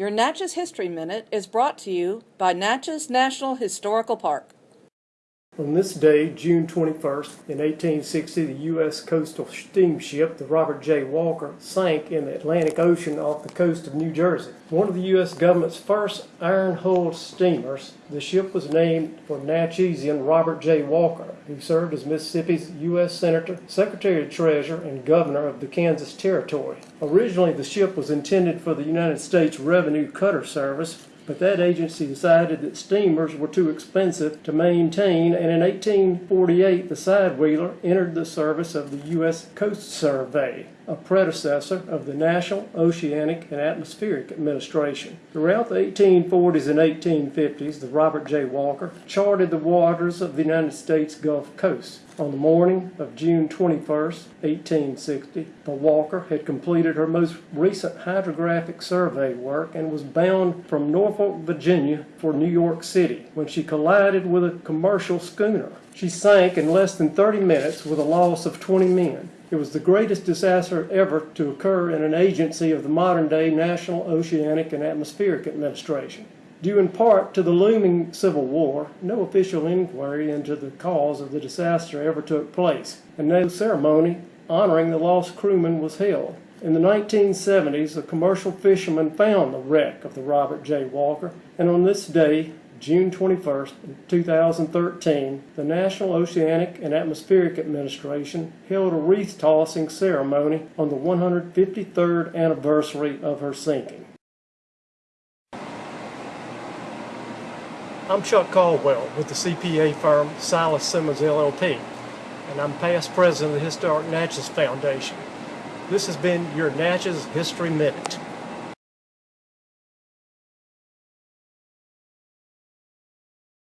Your Natchez History Minute is brought to you by Natchez National Historical Park. On this day, June 21st, in 1860, the U.S. coastal steamship, the Robert J. Walker, sank in the Atlantic Ocean off the coast of New Jersey. One of the U.S. government's first iron-hulled steamers, the ship was named for Natchezian Robert J. Walker, who served as Mississippi's U.S. Senator, Secretary of Treasury, and Governor of the Kansas Territory. Originally, the ship was intended for the United States Revenue Cutter Service, but that agency decided that steamers were too expensive to maintain, and in 1848 the Sidewheeler entered the service of the U.S. Coast Survey, a predecessor of the National Oceanic and Atmospheric Administration. Throughout the 1840s and 1850s, the Robert J. Walker charted the waters of the United States Gulf Coast. On the morning of June 21, 1860, the Walker had completed her most recent hydrographic survey work and was bound from Norfolk, Virginia for New York City when she collided with a commercial schooner. She sank in less than 30 minutes with a loss of 20 men. It was the greatest disaster ever to occur in an agency of the modern day National Oceanic and Atmospheric Administration. Due in part to the looming Civil War, no official inquiry into the cause of the disaster ever took place, and no ceremony honoring the lost crewman was held. In the 1970s, a commercial fisherman found the wreck of the Robert J. Walker, and on this day, June 21, 2013, the National Oceanic and Atmospheric Administration held a wreath tossing ceremony on the 153rd anniversary of her sinking. I'm Chuck Caldwell with the CPA firm Silas Simmons LLP, and I'm past president of the Historic Natchez Foundation. This has been your Natchez History Minute.